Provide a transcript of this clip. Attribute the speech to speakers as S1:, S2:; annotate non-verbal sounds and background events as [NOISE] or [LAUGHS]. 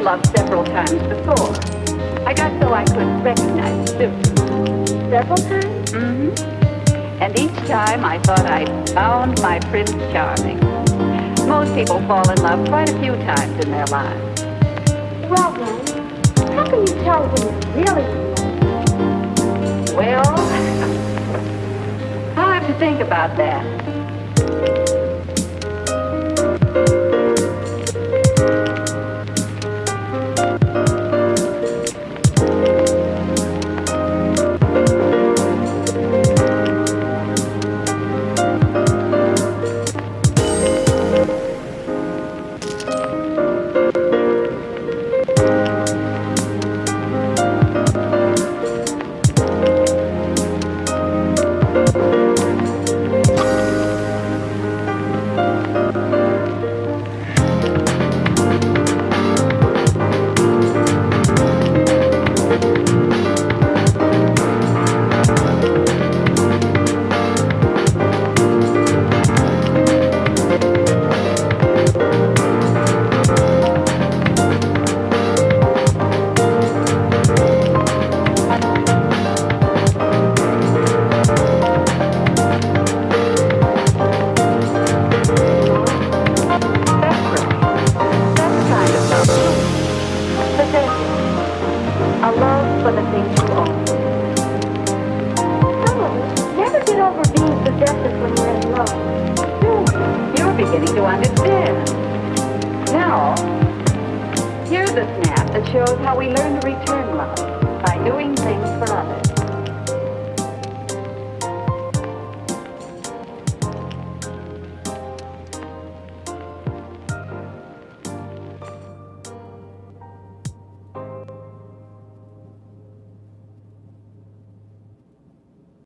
S1: I've been love several times before. I got so I could recognize the difference.
S2: Several times?
S1: Mm-hmm. And each time I thought I'd found my Prince Charming. Most people fall in love quite a few times in their lives.
S2: Well then, how can you tell when you're really?
S1: Well, [LAUGHS] I'll have to think about that. Beginning to understand. Now, here's a snap that shows how we learn to return love by doing things for